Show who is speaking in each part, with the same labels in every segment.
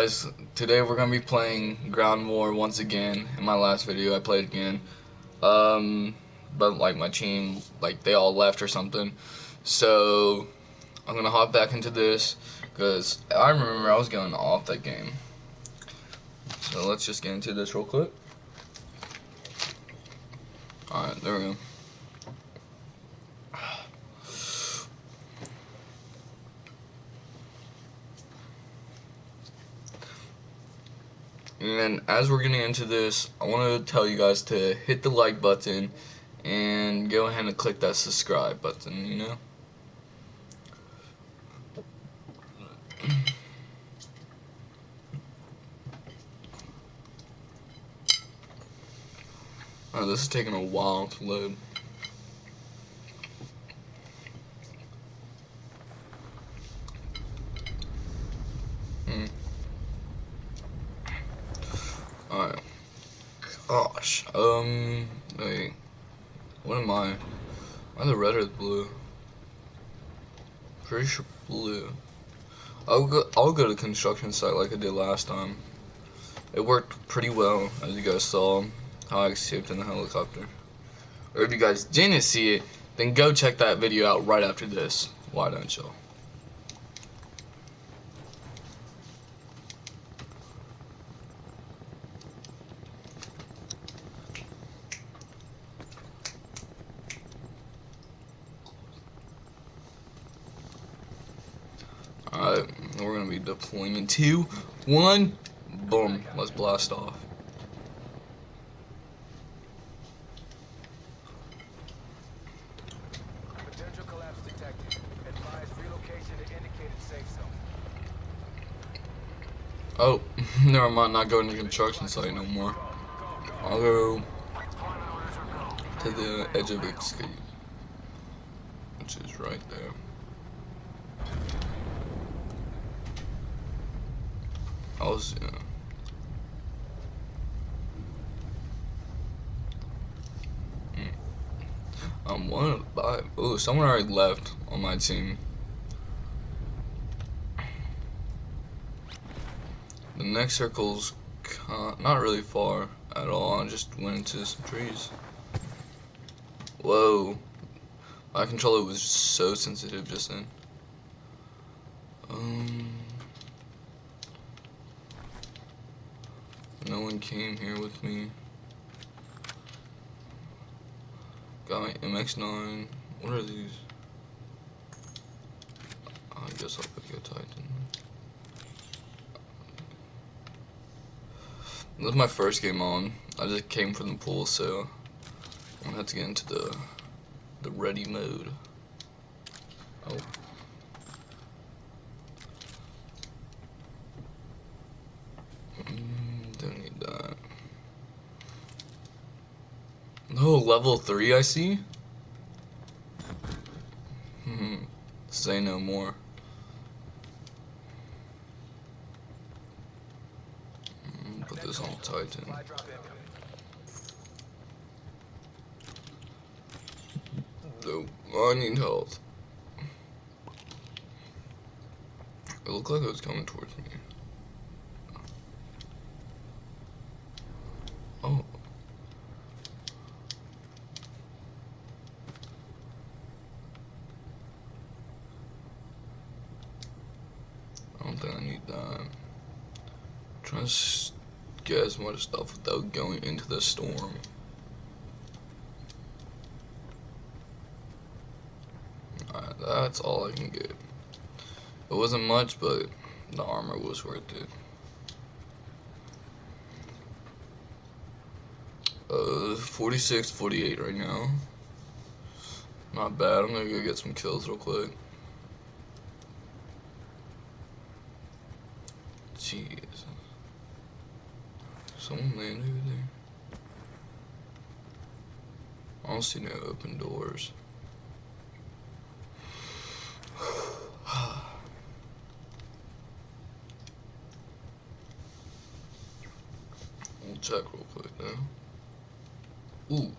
Speaker 1: guys, today we're gonna be playing Ground War once again. In my last video, I played again. Um, but like my team, like they all left or something. So I'm gonna hop back into this because I remember I was going off that game. So let's just get into this real quick. Alright, there we go. And as we're getting into this, I want to tell you guys to hit the like button and go ahead and click that subscribe button, you know? Oh, this is taking a while to load. Hmm. Alright. Gosh. Um, wait. What am I? Am I the red or the blue? Pretty sure blue. I'll go, I'll go to construction site like I did last time. It worked pretty well, as you guys saw, how I escaped in the helicopter. Or if you guys didn't see it, then go check that video out right after this. Why don't y'all? Alright, we're be deploying in two, one, boom, let's blast off.
Speaker 2: Potential collapse detected. Advise relocation to indicated safe zone.
Speaker 1: Oh, never mind, not going to construction site no more. I'll go to the edge of escape, which is right there. I was, yeah. Mm. I'm one five. Oh, someone already left on my team. The next circle's not really far at all. I just went into some trees. Whoa. My controller was so sensitive just then. Um. No one came here with me. Got my MX9. What are these? I guess I'll pick a Titan. This is my first game on. I just came from the pool, so I'm gonna have to get into the the ready mode. Oh. Mm, don't need that. No, level 3 I see? Hmm. Say no more. Mm, Put this on Titan.
Speaker 2: Incoming.
Speaker 1: I need health. It looked like it was coming towards me. Oh. I don't think I need that. trying to s- get as much stuff without going into the storm. That's all I can get. It wasn't much, but the armor was worth it. Uh, 46, 48 right now. Not bad. I'm gonna go get some kills real quick. Jeez. Someone landed over there. I don't see no open doors. We'll check real quick now. Ooh.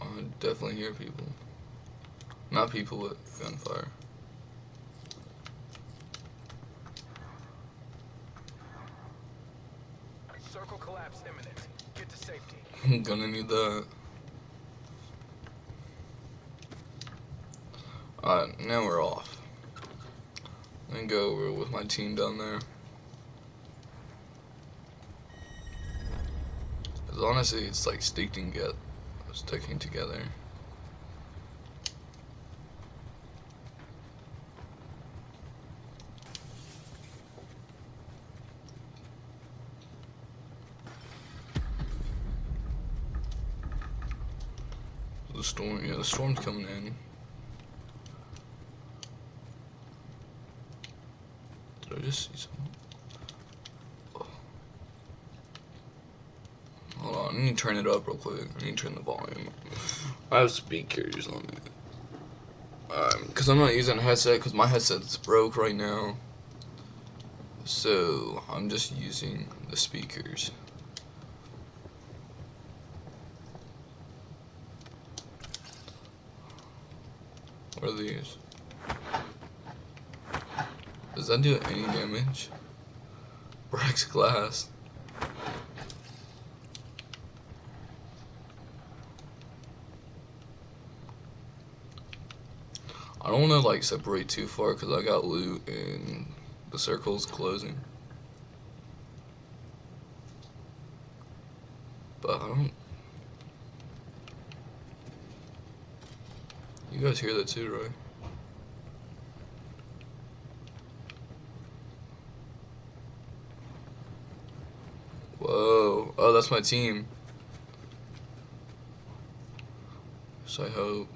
Speaker 1: I definitely hear people. Not people with gunfire.
Speaker 2: Circle collapse imminent. Get to safety.
Speaker 1: I'm gonna need that. Alright, now we're off. And go over with my team down there. Cause honestly, it's like sticking together. Sticking together. The storm, yeah, the storm's coming in. Did I just see something? Hold on, I need to turn it up real quick. I need to turn the volume. I have speakers on it. Um, cause I'm not using a headset, cause my headset's broke right now. So I'm just using the speakers. What are these? Does that do any damage? Breaks glass. I don't want to like separate too far because I got loot and the circle's closing. But I don't. You guys hear that too, right? Whoa. Oh, that's my team. So I hope.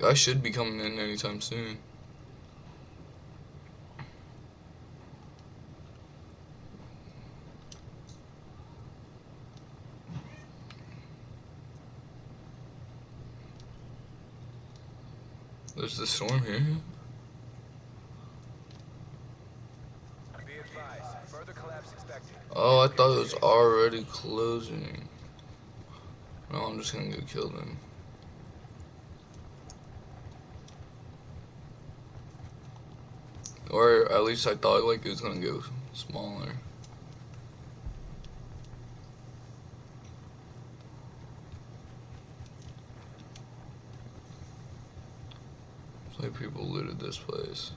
Speaker 1: Guys should be coming in anytime soon. There's the storm here.
Speaker 2: Be advised. Further collapse expected.
Speaker 1: It was already closing. No, I'm just gonna get killed then. Or at least I thought like it was gonna go smaller. Like people looted this place.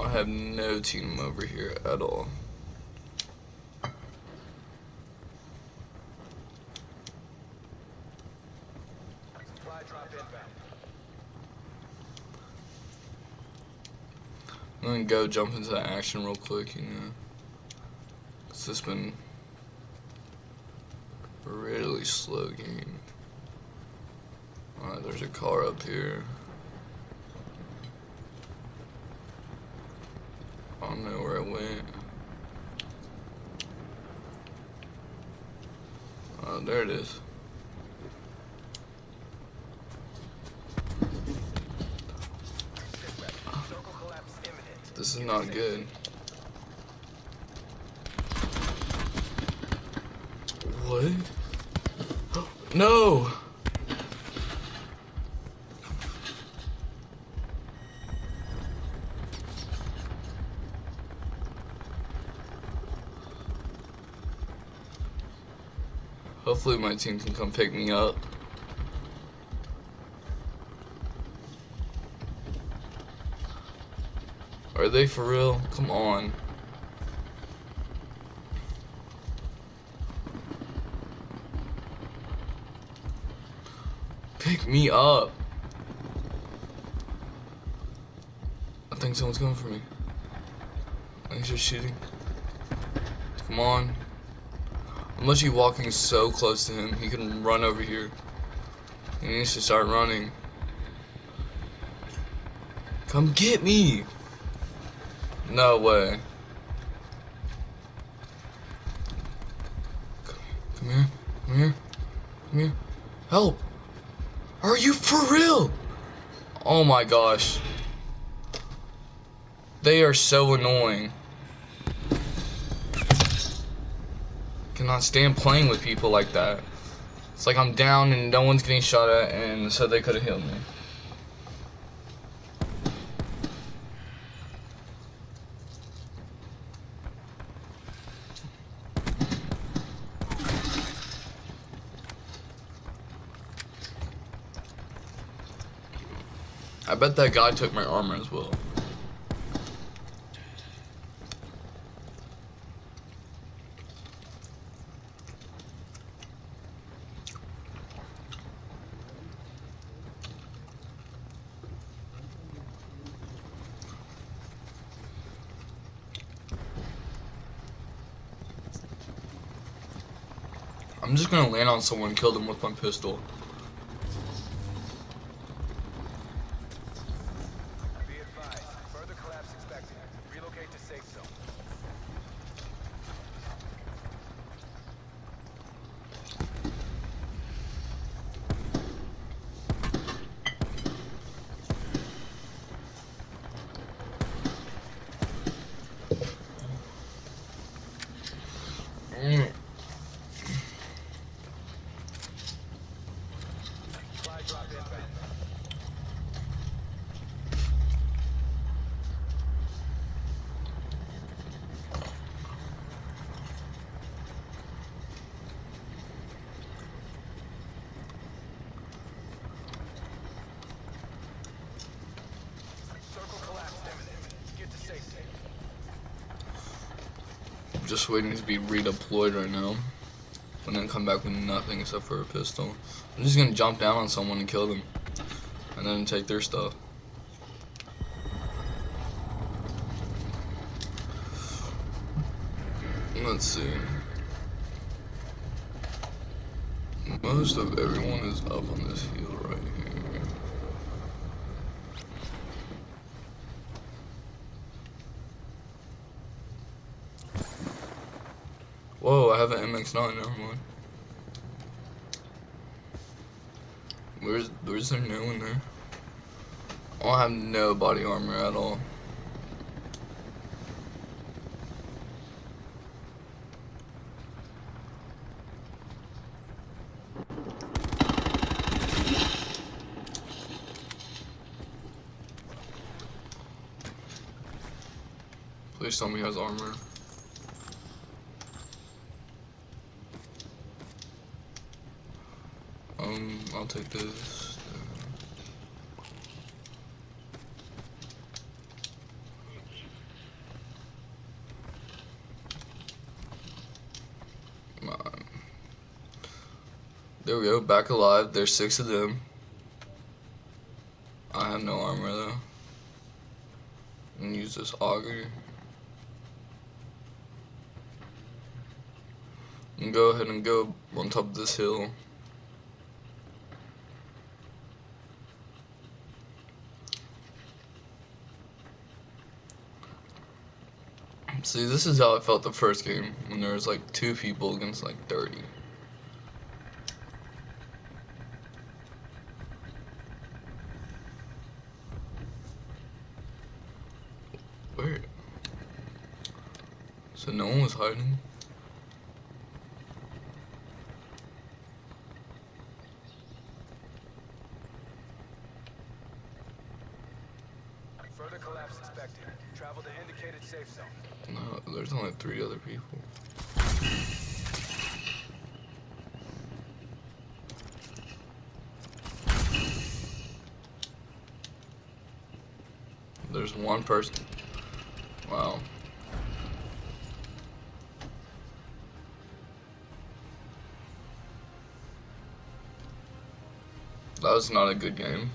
Speaker 1: I have no team over here at all. I'm gonna go jump into that action real quick, you know. It's just been a really slow game. Alright, there's a car up here. I don't know where it went. Oh, there it is. This is not good. What? No! Hopefully my team can come pick me up. Are they for real? Come on. Pick me up. I think someone's coming for me. I think they're shooting. Come on. I'm literally walking so close to him. He can run over here. He needs to start running. Come get me. No way. Come here. Come here. Come here. Help. Are you for real? Oh my gosh. They are so annoying. Cannot stand playing with people like that. It's like I'm down and no one's getting shot at, and so they could have healed me. I bet that guy took my armor as well. I'm just gonna land on someone and kill them with my pistol.
Speaker 2: Be advised, further collapse expected. Relocate to safe zone.
Speaker 1: Mm.
Speaker 2: Supply drop inbound. Circle collapse imminent. Get to safety.
Speaker 1: Just waiting to be redeployed right now. And then come back with nothing except for a pistol. I'm just gonna jump down on someone and kill them. And then take their stuff. Let's see. Most of everyone is up on this hill right here. Whoa, I have an MX-9, never mind. Where's, where's there no one there? I have no body armor at all. Please tell me he has armor. Um, I'll take this. Come on. There we go, back alive. There's six of them. I have no armor though. And use this auger. And go ahead and go on top of this hill. See, this is how I felt the first game when there was like two people against like 30. Where? So no one was hiding?
Speaker 2: Indicated safe zone.
Speaker 1: No, there's only three other people. There's one person. Wow. That was not a good game.